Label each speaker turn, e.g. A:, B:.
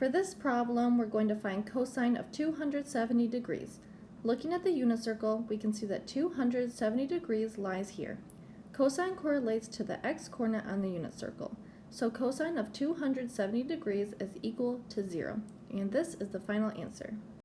A: For this problem, we're going to find cosine of 270 degrees. Looking at the unit circle, we can see that 270 degrees lies here. Cosine correlates to the x-coordinate on the unit circle. So cosine of 270 degrees is equal to 0. And this is the final answer.